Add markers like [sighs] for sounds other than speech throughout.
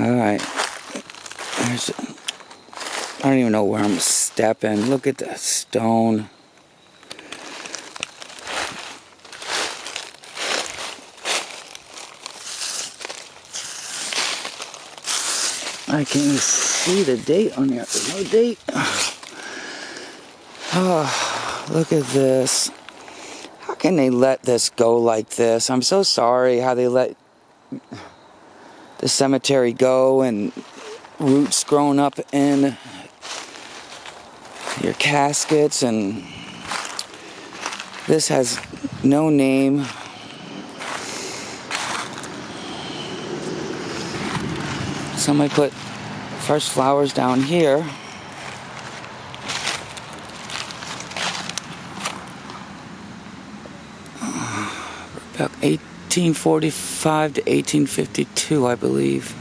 Alright. I don't even know where I'm stepping. Look at the stone. I can't even see the date on here. There's no date. Oh, [sighs] look at this. How can they let this go like this? I'm so sorry how they let the cemetery go and roots grown up in your caskets. And this has no name. Somebody put fresh flowers down here. Uh, about 1845 to 1852 I believe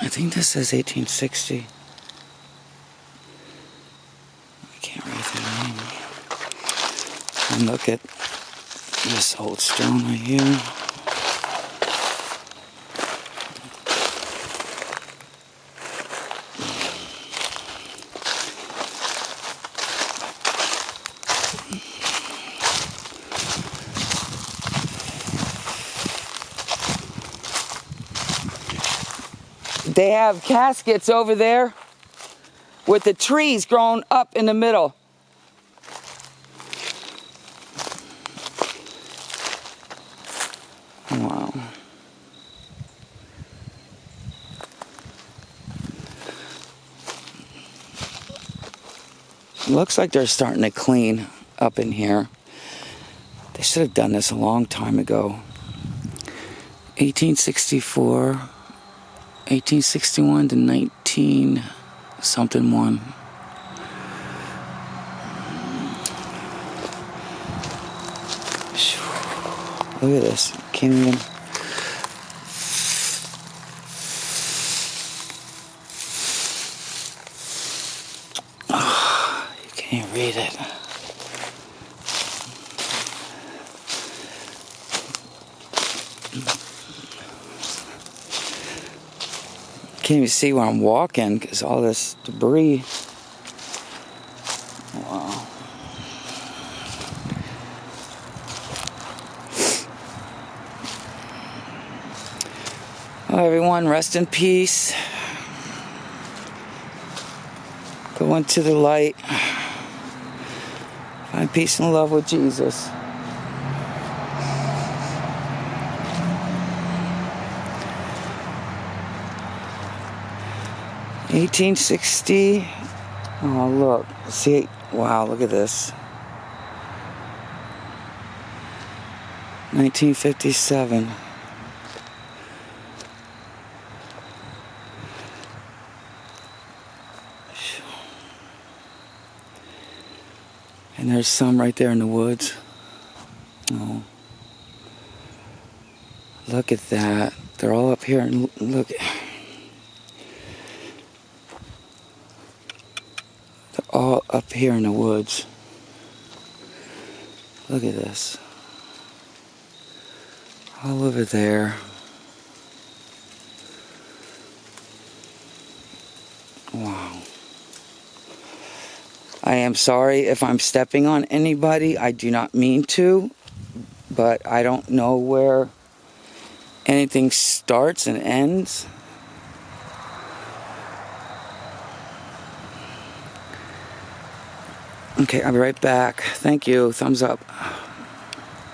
I think this says 1860. I can't read the name. And look at this old stone right here. They have caskets over there with the trees growing up in the middle. Wow. Looks like they're starting to clean up in here. They should have done this a long time ago. 1864. 1861 to 19 something one. Look at this. Can't even. Oh, you can't read it. Can't even see where I'm walking because all this debris. Wow. Well, everyone, rest in peace. Go into the light. Find peace and love with Jesus. 1860. Oh, look. See, wow, look at this. 1957. And there's some right there in the woods. Oh. Look at that. They're all up here and look. all up here in the woods. Look at this. All over there. Wow. I am sorry if I'm stepping on anybody. I do not mean to. But I don't know where anything starts and ends. Okay, I'll be right back. Thank you. Thumbs up.